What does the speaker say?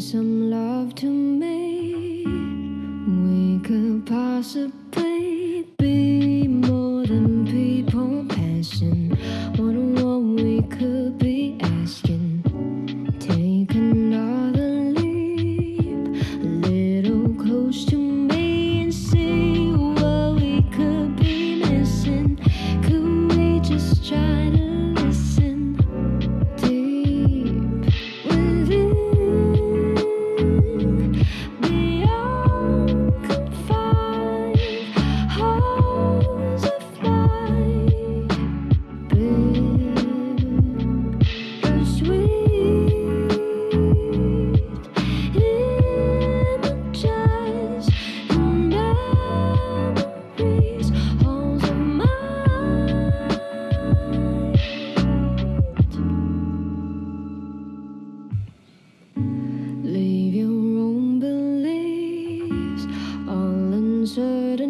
some love to me. We could possibly. certain